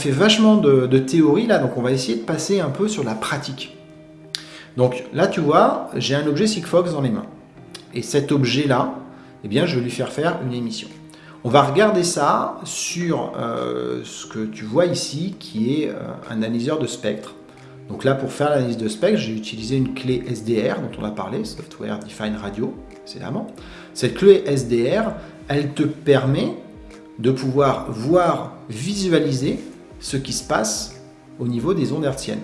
fait vachement de, théorie là, donc on va essayer de passer un peu sur la pratique. Donc là, tu vois, j'ai un objet Sigfox dans les mains. Et cet objet-là, eh bien, je vais lui faire faire une émission. On va regarder ça sur euh, ce que tu vois ici, qui est euh, un analyseur de spectre. Donc là, pour faire l'analyse de spectre, j'ai utilisé une clé SDR dont on a parlé, Software Defined Radio, précédemment. Cette clé SDR, elle te permet de pouvoir voir, visualiser ce qui se passe au niveau des ondes hertziennes.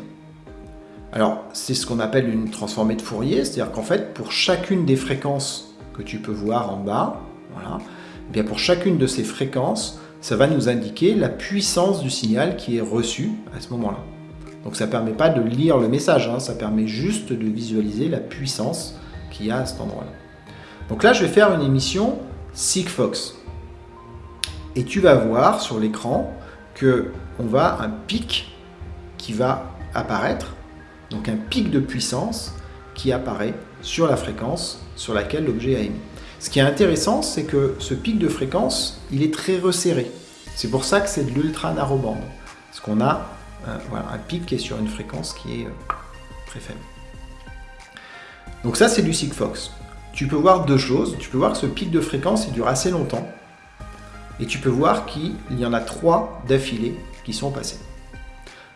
Alors, c'est ce qu'on appelle une transformée de Fourier, c'est-à-dire qu'en fait, pour chacune des fréquences que tu peux voir en bas, eh bien pour chacune de ces fréquences, ça va nous indiquer la puissance du signal qui est reçu à ce moment-là. Donc ça ne permet pas de lire le message, hein, ça permet juste de visualiser la puissance qu'il y a à cet endroit-là. Donc là, je vais faire une émission Sigfox. Et tu vas voir sur l'écran que on va un pic qui va apparaître donc un pic de puissance qui apparaît sur la fréquence sur laquelle l'objet a émis. Ce qui est intéressant, c'est que ce pic de fréquence, il est très resserré. C'est pour ça que c'est de l'ultra narrowband. Parce qu'on a euh, un pic qui est sur une fréquence qui est euh, très faible. Donc ça, c'est du Sigfox. Tu peux voir deux choses. Tu peux voir que ce pic de fréquence, il dure assez longtemps. Et tu peux voir qu'il y en a trois d'affilée sont passés.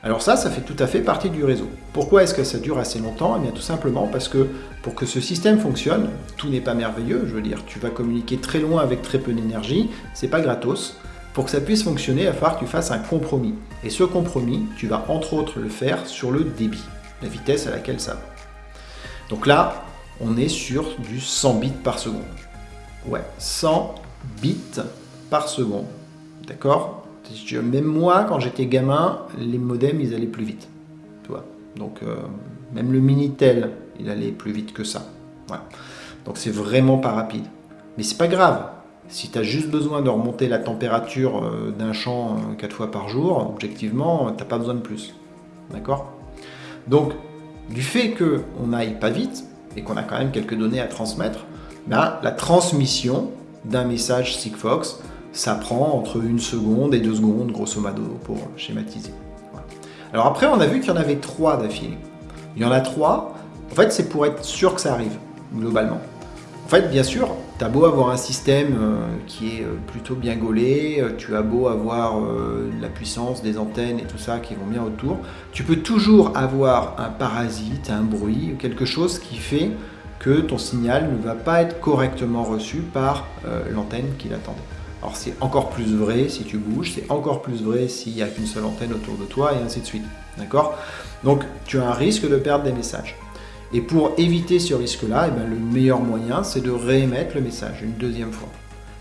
Alors ça, ça fait tout à fait partie du réseau. Pourquoi est-ce que ça dure assez longtemps? Eh bien tout simplement parce que pour que ce système fonctionne, tout n'est pas merveilleux, je veux dire, tu vas communiquer très loin avec très peu d'énergie, c'est pas gratos. Pour que ça puisse fonctionner, il va falloir que tu fasses un compromis. Et ce compromis, tu vas entre autres le faire sur le débit, la vitesse à laquelle ça va. Donc là, on est sur du 100 bits par seconde. Ouais, 100 bits par seconde. D'accord? Même moi, quand j'étais gamin, les modems, ils allaient plus vite. Donc, euh, même le Minitel, il allait plus vite que ça. Donc, c'est vraiment pas rapide. Mais c'est pas grave. Si tu as juste besoin de remonter la température euh, d'un champ 4 euh, fois par jour, objectivement, tu pas besoin de plus. D'accord? Donc, du fait qu'on n'aille pas vite, et qu'on a quand même quelques données à transmettre, ben, la transmission d'un message Sigfox, ça prend entre une seconde et deux secondes, grosso modo, pour schématiser. Alors après, on a vu qu'il y en avait trois d'affilée. Il y en a trois, en fait, c'est pour être sûr que ça arrive, globalement. En fait, bien sûr, tu as beau avoir un système euh, qui est euh, plutôt bien gaulé, euh, tu as beau avoir la puissance des antennes et tout ça qui vont bien autour, tu peux toujours avoir un parasite, un bruit, quelque chose qui fait que ton signal ne va pas être correctement reçu par l'antenne qui l'attendait. Alors c'est encore plus vrai si tu bouges, c'est encore plus vrai s'il n'y a qu'une seule antenne autour de toi et ainsi de suite. D'accord? Donc tu as un risque de perdre des messages. Et pour éviter ce risque-là, eh ben, le meilleur moyen, c'est de réémettre le message une deuxième fois.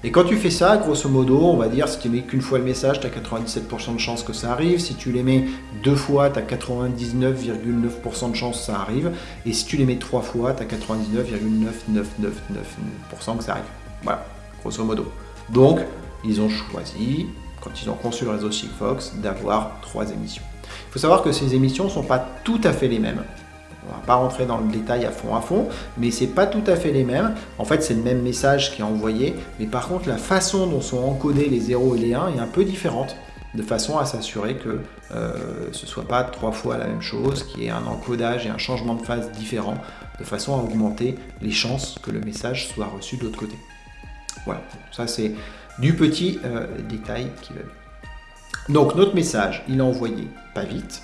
Et quand tu fais ça, grosso modo, on va dire, si tu mets qu'une fois le message, tu as 97% de chances que ça arrive. Si tu les mets deux fois, tu as 99,9% de chances que ça arrive. Et si tu les mets trois fois, tu as 99,9999% que ça arrive. Voilà, grosso modo. Donc, ils ont choisi, quand ils ont conçu le réseau Sigfox, d'avoir trois émissions. Il faut savoir que ces émissions ne sont pas tout à fait les mêmes. On ne va pas rentrer dans le détail à fond à fond, mais c'est pas tout à fait les mêmes. En fait, c'est le même message qui est envoyé, mais par contre, la façon dont sont encodés les 0 et les 1 est un peu différente, de façon à s'assurer que euh, ce ne soit pas trois fois la même chose, qu'il y ait un encodage et un changement de phase différent, de façon à augmenter les chances que le message soit reçu de l'autre côté. Voilà, ça c'est du petit euh, détail qui va Donc notre message, il est envoyé pas vite,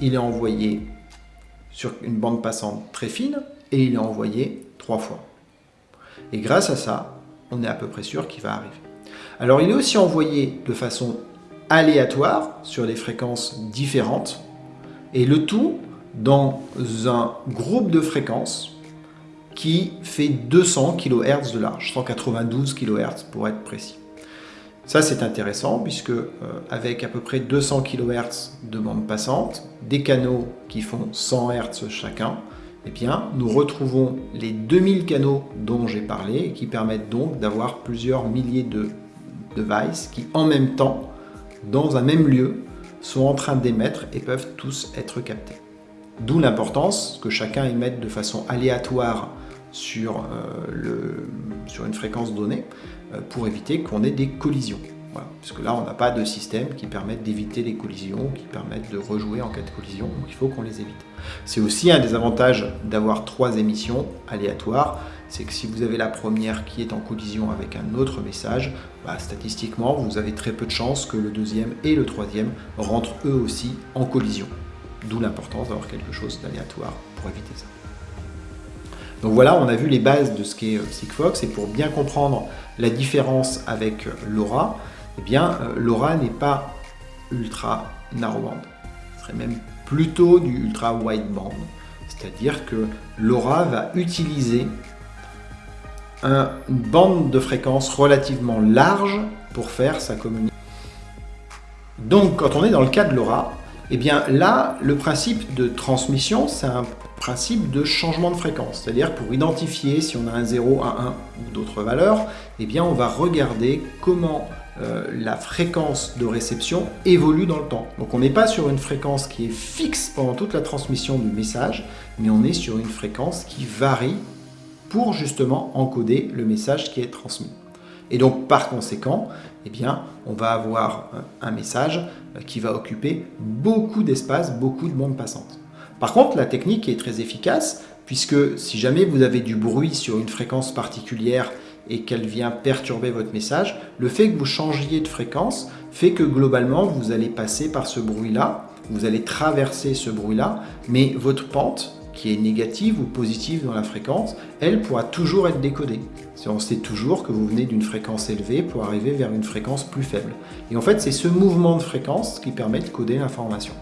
il est envoyé sur une bande passante très fine et il est envoyé trois fois. Et grâce à ça, on est à peu près sûr qu'il va arriver. Alors il est aussi envoyé de façon aléatoire sur des fréquences différentes et le tout dans un groupe de fréquences qui fait 200 kHz de large, 192 kHz pour être précis. Ça c'est intéressant puisque euh, avec à peu près 200 kHz de bande passante, des canaux qui font 100 Hz chacun, eh bien, nous retrouvons les 2000 canaux dont j'ai parlé et qui permettent donc d'avoir plusieurs milliers de devices qui en même temps, dans un même lieu, sont en train d'émettre et peuvent tous être captés. D'où l'importance que chacun émette de façon aléatoire sur, euh, sur une fréquence donnée euh, pour éviter qu'on ait des collisions. Voilà, puisque là, on n'a pas de système qui permette d'éviter les collisions, qui permettent de rejouer en cas de collision, donc il faut qu'on les évite. C'est aussi un des avantages d'avoir trois émissions aléatoires, c'est que si vous avez la première qui est en collision avec un autre message, bah, statistiquement, vous avez très peu de chances que le deuxième et le troisième rentrent eux aussi en collision. D'où l'importance d'avoir quelque chose d'aléatoire pour éviter ça. Donc voilà, on a vu les bases de ce qu'est euh, Sigfox, et pour bien comprendre la différence avec euh, LoRa, eh bien, euh, LoRa n'est pas ultra narrowband. Ce serait même plutôt du ultra wideband. C'est-à-dire que LoRa va utiliser une bande de fréquence relativement large pour faire sa communication. Donc, quand on est dans le cas de LoRa, eh bien là, le principe de transmission, c'est un principe de changement de fréquence. C'est-à-dire pour identifier si on a un 0, un 1 ou d'autres valeurs, eh bien on va regarder comment euh, la fréquence de réception évolue dans le temps. Donc on n'est pas sur une fréquence qui est fixe pendant toute la transmission du message, mais on est sur une fréquence qui varie pour justement encoder le message qui est transmis. Et donc par conséquent, eh on va avoir un message qui va occuper beaucoup d'espace, beaucoup de bandes passantes. Par contre, la technique est très efficace, puisque si jamais vous avez du bruit sur une fréquence particulière et qu'elle vient perturber votre message, le fait que vous changiez de fréquence fait que globalement, vous allez passer par ce bruit-là, vous allez traverser ce bruit-là, mais votre pente, qui est négative ou positive dans la fréquence, elle pourra toujours être décodée. On sait toujours que vous venez d'une fréquence élevée pour arriver vers une fréquence plus faible. Et en fait, c'est ce mouvement de fréquence qui permet de coder l'information.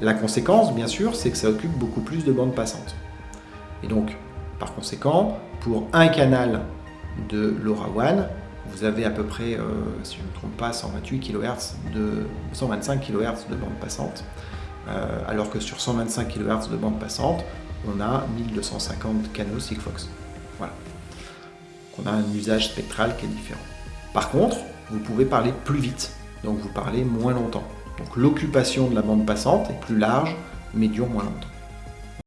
La conséquence, bien sûr, c'est que ça occupe beaucoup plus de bandes passantes. Et donc, par conséquent, pour un canal de LoRaWAN, vous avez à peu près, euh, si je ne me trompe pas, 128 kHz de 125 kHz de bande passante. Euh, alors que sur 125 kHz de bande passante, on a 1250 canaux Sigfox. Voilà. on a un usage spectral qui est différent. Par contre, vous pouvez parler plus vite, donc vous parlez moins longtemps. Donc l'occupation de la bande passante est plus large, mais dure moins longtemps.